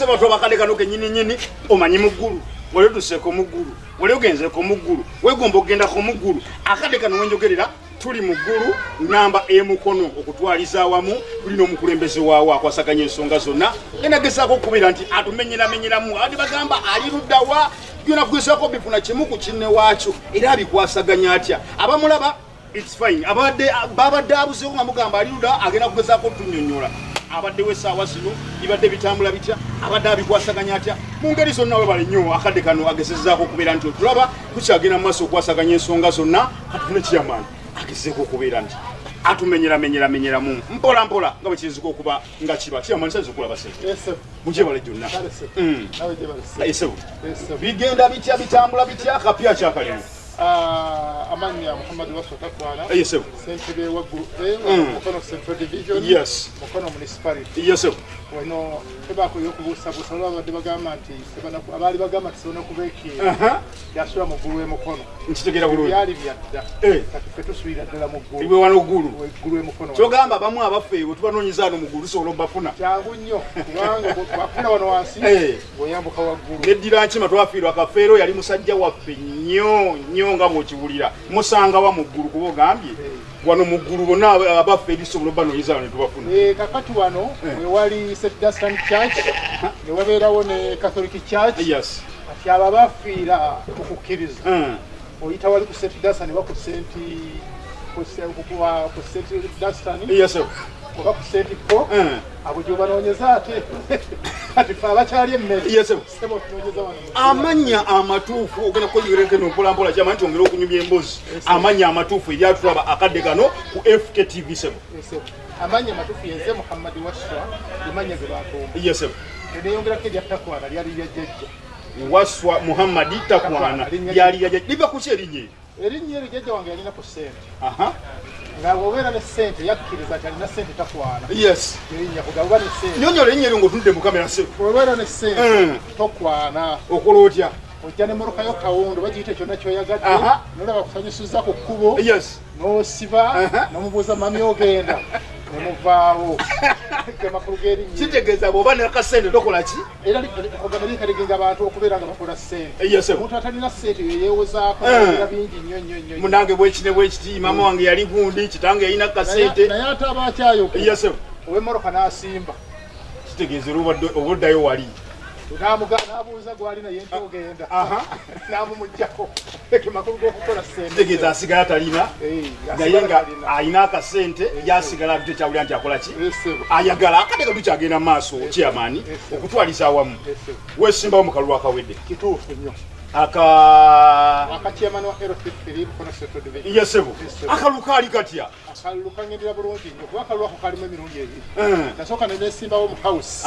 okese bato bakade kano kenyini nyini omanyi muggulu wali otuseeko muggulu wali ogenzeko muggulu wegomba okugendako muggulu akade kano wenjogerera tuli muggulu namba emukono okutwaliza awamu tulina omukulembeze waawo akwasaganya ensonga zonna. Genagezaako okukubira nti atumenyeramenyeramu ati bagamba ali luddawa byona kugezako bifuna kimu ku kinne waakyo era abikwasaganya atya? Abamulaba its fine. Abadde babadde abuzeeko nga mugamba ali ludda agenda kugezaako otunyonyola abaddewo essaawa zino bibadde bitambula bitya abadde abikwasaganya atya? Mu ngeri zonna webale nnyo akadde kano agezezaako okubeera nti otulaba tukyagenda mu maaso okwasaganya ensonga zonna katufune kiyamaani agezeeko okubeera nti atumenyeramenyeramenyeramu mpola mpola nga bwe kiyinzika okuba nga kiba. Kiyamaani sayiza okulaba sente Yes, mugyebale gyonna. Se. Mm. Se. esebu Yes, bigenda bitya bitambula bitya? Kapya kyakalimu Ah, amannya muhammad waswa takwana eyesebu sentebe waggulu e Mm. mukono central division. Yes. mukono municipality. Yesebu wano tebakoyo okubuusabuusa olwa badde bagamba nti abaali bagamba nti tebana kubeekiira Aha. yasula mu ggulu emukono nkitegeera bulungi byali byadda Eh. kati fe tusuubira ddala mu ggulu iwe wano ggulu eggulu emukono kyogamba abamu abaffe bwe tubanoonyeza ano mugulu tusobola obafuna kyangu nnyo. Kubanga bwafuna wano wansi. Eh. bw'oyambuka waggulu. Neddira nkima twafiirwa kafeero yali musajja waffe nnyo nnyo nga bw'okiwulira. Musangawa mu ggulu kuba ogambye? Wano mu ggulu bonna aba- abaffe erisobola obanoonyeza ano ne tubafuna. Eh, kakati wano we wali st dastan church ne wabeerawo ne catholic church. Yes. Kati abo abafiira mu kukkiriza Mm. oyita wali ku st dastan oba ku st ku se- ku- ku- ku st dastan yes oba ku st po? Mm. abo gyobanoonyeza ate? Kati fe abakyali emmere. Amannya amatuufu ogenda kukoyerekeno mpolampola kyama nti ongera okunyumya emboozi. Amannya amatuufu ebyatulaba akadde kano ku fktv sebo amanya amatuufu yenze muhammadi waswa emanya ge batumba yes teneyongerako eryattakwana lyali lya jjajja. Waswa muhammadi takwana lyali yaja liva kuki erinnya eryo erinnya eryo jjajja wange yalina ku ssente. Aha. Nga bwobeera ne ssente yakkiriza nti alina ssente takwana. Yes. Erinnya kugabuba ne ssente. Nyonyola erinnya eryo ngaotunudde mu kamera sebo bwobeera ne ssente Mm. tokwana. Okola otya? Ojja ne mulukayo kawundu bagiyite kyonna kyoyagadde nolaba kusanyusiza ku kkubo. Yes. N'osiba. Nomubuuza mami ogenda nemuvaawo. Ge makulu g'erinnya kitegeeza bw'oba nakasente tokola ki? Era ogamba likalegenga abantu okubeera nga bakola ssente. Yes omuntu atalina ssente yeyeewozaako Eh. era bingi nnyo nnyo nnyo munange bwekine bwekiti mama wange yali gundi kitange yalina kasente. naye ate aba akyayoka yes ow'emmoloka n'asimba. Kitegeeza era obadde- oba oddayo wali n'abuuza gwali naye nti ogenda n'amumugjako makulu g'okukola kitegeeza asigala talina Eh, naye nga alina akasente yasigala tekyawulira nti akola ki ayagala akadde katukyagenda mu maaso kyamaani okutwaliza awamu wesimbawo mu kalulu akawedde kituufu nnyo yesebo Yes. akalulu kaali katya akalulu kangendera bulungi nnyo kuba akalulu ako kalimu emirundi ebiri Eh. nasooka ne nesimbawo mu house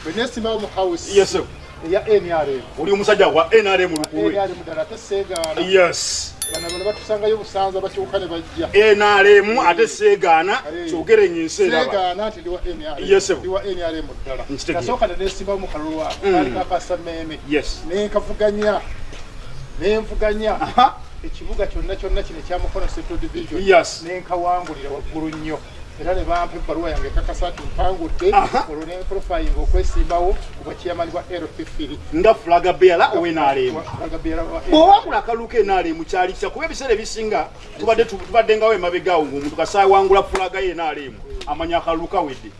aha bwe nesimbawo mu house yesebo eya nrm oli omusajja wa nrm lukulwe nrm ddala ate seegaana yes. Bano bano batusangayo busanza bakyuka ne bajja. Nrm ate seegaana kyogere nyinsi eraba. Seegaana nti ndi wa Yes, sir. ndi wa nrm ddala. Nkitegeera. nasooka ne nesimbawo mu kalulu ako Mm. kaali kakasa mmeeme yes. Nenkavuganya nenvuganya aha. Ekibuga kyonna kyonna kino ekya mukono central division. Yes. Nenkawangulira waggulu nnyo era ne bampa ebbaluwa yange ekakasa nti mpangudde olwo nenprofayinga okwesimbawo kuba kiyamani bwa rfifiri nga fulaga beala owenrm agabeera bwowakula akalulu ka nrm kyali kitya kuba ebiseera ebisinga tubadde tu- tubaddengawo emabegaawo ngaomuntu kasaawangula fulaga ye nrm amanya akalulu kawedde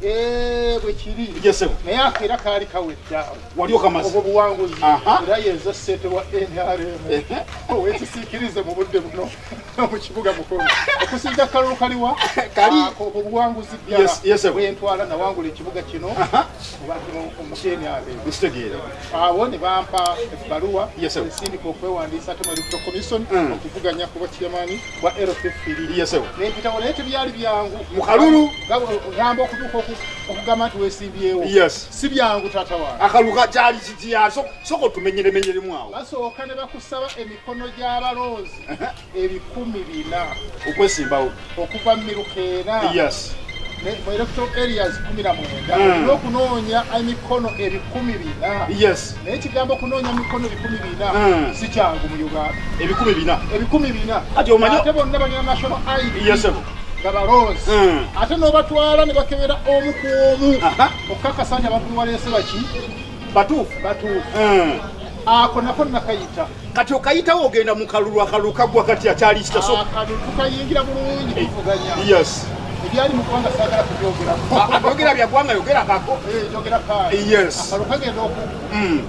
bwe kiri yesebo naye ako era kaali kawedda wali okamazi obwo buwanguzi Aha. era yenza ssente wa nrm Ehe. wekisiikirize mu budde buno mu kibuga mukono okusinga kalulu kaliwa Kali. Ako obwo buwanguzi Yes, yes, sir. bwentwala nawangula ekibuga kino Aha. mu nrm nkitegeera abo ne bampa ebbaluwa Yes, sir. ensindika okwewandiisa ate mu electoral commission Mm. okuvuganya ku bwakiyamaani bwa rfifiri yesebo nempitawo naye tebyali byangu Mu kalulu? gamba okutuuka oku- okugamba nti weesimbyewo si byangu taata wange. Akalulu ka kyali kitya So- soka otumenyeremenyeremu awo. Basooka ne bakusaba emikono gy'abalonzi ebikumi bina. Okwesimbawo. Okuva mu miruka ne- mu electoral areas kumi na mwenda. Olina okunoonya emikono ebikumi bina. Naye kigambo okunoonya emikono ebikumi bina Mm. si kyangu mu uganda. Ebikumi bina. Ebikumi bina. Ate bonna balina national id yesebo nga balonzi Mm. ate n'obatwala ne bakebera omu ku omu. Okukakasa nti abantu bewaleese baki batuufu batuufu. Mm. ako nako nakayita. Kati okayitawo ogenda mu kalulu akalulu kaggwa kati akyali kitaso akano tukayingira bulungi kuvuganya. Yes. Ebyali mu ggwanga saagala kubyogerako ayogera byaggwanga yogera Eh, njogera kaali. Yes. akalo kagenda Mm.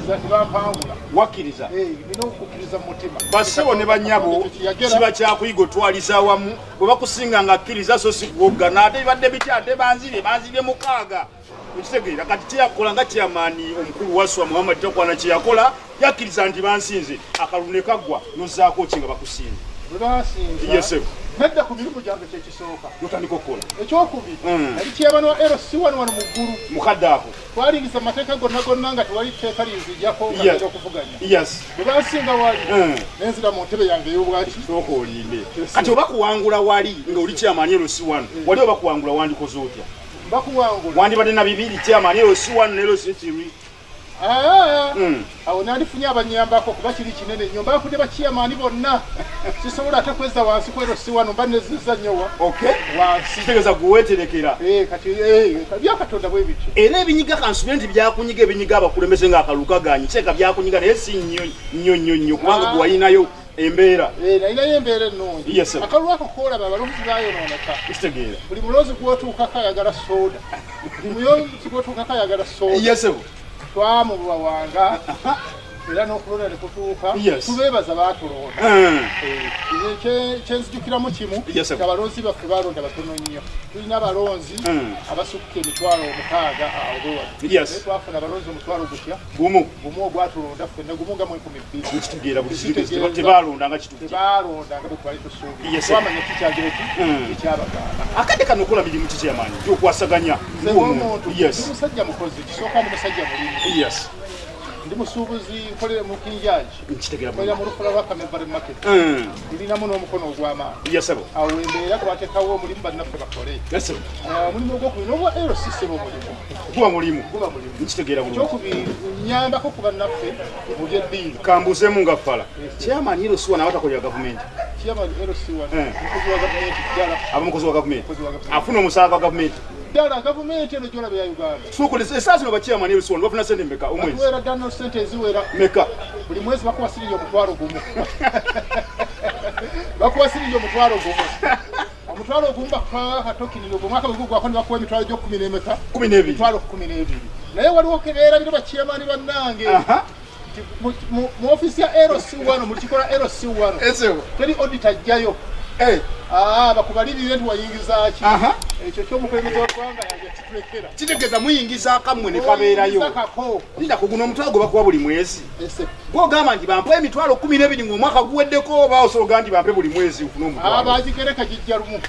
Okuzikiriza tibampangula wakkiriza nina okukkiriza mu mutima. Basebo ne banyabo kiba kyakuyiga otwaliza awamu bwe bakusinga nga akkiriza so si kuwoggana ate bibadde bitya ate banzibye banzibye mukaaga. Ekitegeera kati kyeyakola nga kyamaani omukulu waswa muhammad takwana kyeyakola yakkiriza nti bansinze akalulu ne kaggwa nozaako ki nga bakusinze bwe sir. nedda ku mirimu gyange kyekisooka notandika okukola. Ekyokubiri Mm. nali kyebano wa rc wano wano mu ggulu. Mukadde ako. Twalingiza amateeka gonna gonna nga tewali tteeka linzijjako nga genda okuvuganya. Bwe bansinga wali. Mm. nenzira mu ntebe yange ey'obwaki. Sooka olinde. Kati oba kuwangula wali nga oli kyamaani erosi wano wali oba kuwangula wandikoze otya? Bakuwangula. Wandibadde na bibiri kyamaani erosi wano nerosi kiri Mm. Awo nandifunye abanyambako kuba kiri kinene nnyo mbafudde bakiyamaani bonna. Sisobola ate kweza wansi kwero si wano mba neziza nnyowa okay wansi. Kitegeeza gweweterekera Eh, eh, byakatonda bwe bityo. Era ebinyiga kansubire nti byakunyiga ebinyiga abakulembeze ng'akalulu kaganye kiteeka byakunyiga naye si nnyo nnyo nnyo nnyo kubanga Ah. gwe walinayo embeera. Eh, nalinayo embeera ennungi. Akalulu ako koolaba abalonzi bayonooneka kitegeera. Buli mulonzi gwotuukako ayagala soda buli mulonzi gwotuukako ayagala soda yesebo twamubawanga era n'okulonda ne kutuuka tubeebaza baatulonda Mm. Eh, kye- kyenzijukiramu kimu abalonzi baffe balonda batono nnyo. Tulina abalonzi Mm. abasukka emitwalo omukaaga awo bewa Yes. naye twafuna abalonzi omutwalo gutya? Gumu. Gumu ogwatulonda ffenna gumu nga mu enkumi bbiri. Nkitegeera buli Kitegeeza. kitu tebalondanga kituuki tebalondanga bwe twali tusuubira. Yes, sir. twamanya kikyagire ki? Mm. ekyabagaana akadde kano okola mirimu kikyamaanyi gyokwasaganya. Nze ng'omuntu ndi musajja mukozi kisooka ndi musajja mulimi ndi musuubuzi nkolere mu nkitegeera nkolera mu lufula lwa kamevare market. Mm. ndinamu n'omukono ogw'amaanyi yesebo awo embeera twateekawo omulimu bannaffe bakole. Ah, omulimu ogwokubiri n'obwa ero sisema omulimu. Guba mulimu. Guba mulimu. Nkitegeera bulungi. Ekyokubiri nyambako ku bannaffe mu byeddiini kambuzeemu nga ffala kyamaanyi ero siwa nawe atakolera gavumenti. Rc1 Eh. wa gavumenti afuna omusaala gwa gavumenti ddala gavumenti eno gyolaba ya uganda. Sukulisa esaa zino bakyamaanyi ero siwa bafuna sente meka omwezi. Batuweera ddala no sente eziwera? Meka buli mwezi bakuwa siringi omutwalo gumu. Bakuwa siringi omutwalo gumu. Omutwalo ogumu bakuwa katokiniro gwe mwaka bwegugwako ne bakuwa emitwalo gyokumi n'emeka? Kumi n'ebiri. Emitwalo kumi n'ebiri. Naye waliwo kebeera biro bakiyamaani bannange. Mu- ofisi ya rc1 mu kikola rc1 esebo teri odita ajjayo. Eh, Ah, bakubalirire nti wayingiza ki? Aha ekyo ky'omukulembeze w'eggwanga yange kitulekera kitegeeza muyingiza akammwe ne kabeerayo. Oyingiza kako. Nda kuguna omutwalo gwe bakuwa buli mwezi. Gwogamba nti bampe emitwalo kumi n'ebiri ng'omwaka guweddeko oba osobola nti bampe buli mwezi ofune omutwalo abagigereka gijja lumu.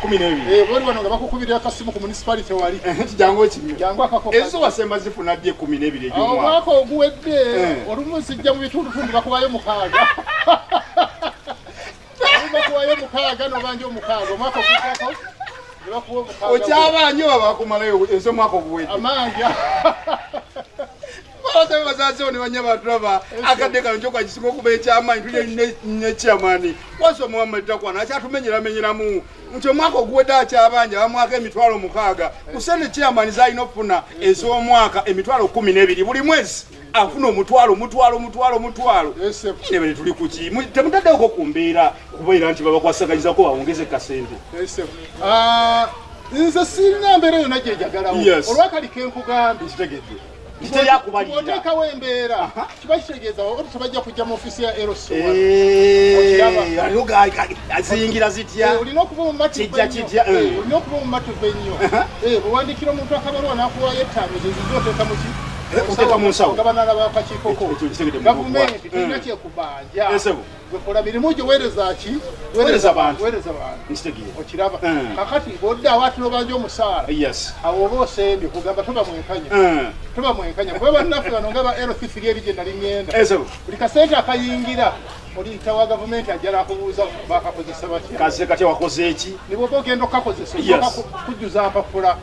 Kumi n'ebiri. Eh, boli bano nga bakukubirira akasimu ku municipality wali jangu akako ezo wasemba zifuna ddi ekumi n'ebiri egy'omwaka omwaka? oguwedde Eh. olumu zijja mu bitundutundu bakubayo mukaaga. Bakubayo mukaaga nobanja omukaaga. Omwaka oguddako ne bakuwa omukaaga okyabanyi oba bakumalayo ez'omwaka oguwedde? Amanja. Basabe basasewo ne banya batulaba akadde kano kyokakisinga okuba ekyamaanyi tulye nekyamaani wasi omuhammad takwana akyatumenyeramenyeramu. Nti omwaka oguwedde akyabanja bamwaka emitwalo mukaaga. Kusente kyamaani zalina okufuna ez'omwaka emitwalo kumi n'ebiri buli mwezi afuna omutwalo omutwalo omutwalo omutwalo. Ese nebere tuli kuki Mu- temutaddeko ku mbeera kubeera nti babakwasaganyizako bawongeze kasente. Ah, nze sirina mbeera yonna gyejagalawo Yes. olwakali kenkugambye kitegedde kiteyakubaliira oteekawo embeera kiba kitegeeza tebajja kujja mu ofisi ya rc Eh, aliwo ga- ga- aziyingira zitya? Olina okuba kijja, eh. okuba omumatuve nnyo Eh, bwewandikira omuntu akabalwa nakuwayo ettaamizi zizo oteeka muki Eh, oteeka mu nsawo. ogabanala bakakiikoko gavumenti terina Mm. kyekubanja gwekola mirimu gyo weereza ki? Weereza bantu. okiraba. Mm. kakati bwoddawo ati nobanja omusaala awo oba osembye kugamba toba mwenkanya. Mm. toba mwenkanya. Kuba bannaffe bano nga ba lc3 eri gye nali ngenda buli kasente akayingira oliyita wa gavumenti ajjala akubuuza bakakozesa batya? Kase katya wakoze eki nibwoba ogenda okukakozesa kujjuza mpapula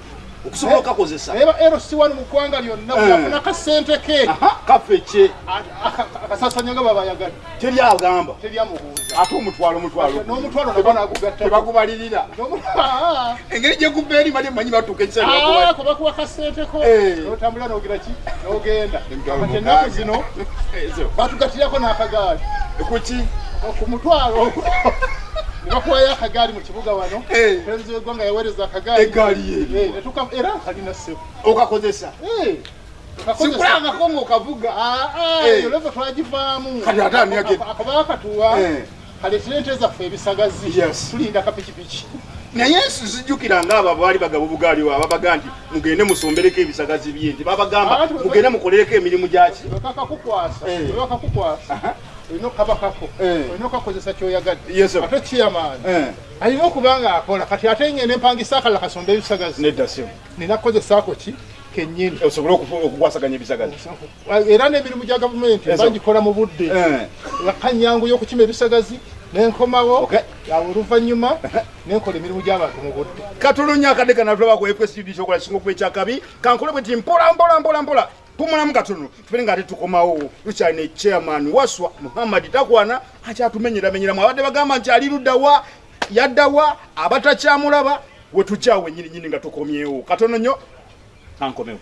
okusobola okakozesa naye ba lc1 mu ggwanga lyonna bweyafuna kasente ke. Kaffe kye. A- aka- akasasanya nga babayagadde teri agamba teryamubuuza ate omutwalo omutwalo. N'omutwalo naba nagugatta tebakubalirira engeri gyekuba eri mali emanyi batuuka bakubalira kubakuwa kasenteko Eh. notambula nogira ki? Nogenda. Kati ennaku zino batugatirako n'akagaali. Kuki ku mutwalo bakuwayo akagaali mu kibuga wano Eh. pulezidenti w'eggwanga yaweereza akagaali Egaali ye. Eh, era kalina ssebo okakozesa sikulangako ngaokavuga Eh. oleva twagivaamu Kati ate yagenda? akabaka katuwa Eh. kaletire ente zaffe ebisagazi tulinda kapikipiki naye sizijjukira ngaabo baali bagaba obugaaliwo ababaga nti mugende musombereko ebisagazi bye nti babagamba Ah, mugende mukolereko emirimu gyaki wekakakukwasa Eh. wekakukwasa Aha. Olina okabakako Eh. olina okakozesa kyoyagadde ate kiyamaani Eh, alina okuba nga akola. Kati ate ngende empangisa akala kasonda ebisagazi nedda simu nina kukozesaako ki? Kennyini. Osobole okukwasaganya ebisagazi era n'emirimu gya gavumenti ngikola mu budde. Eh, kanyangu y'okukima ebisagazi nenkomawo awo oluvannyuma nenkola emirimu gy'abantu mu budde. Katulunya akadde kanatulabako fsd kyokola kisinga okuba ekyakabi. Kankole bwe ti mpola mpola mpola mpola pumulamu katono tufere nga ate tukomawo. Tukyalina echairman waswa muhammad takwana akyatumenyeramenyeramu abadde bagamba nti ali luddawa yaddawa abatakyamulaba we tukyawo enyininyini nga tukomyewo. Katono nnyo kankomewo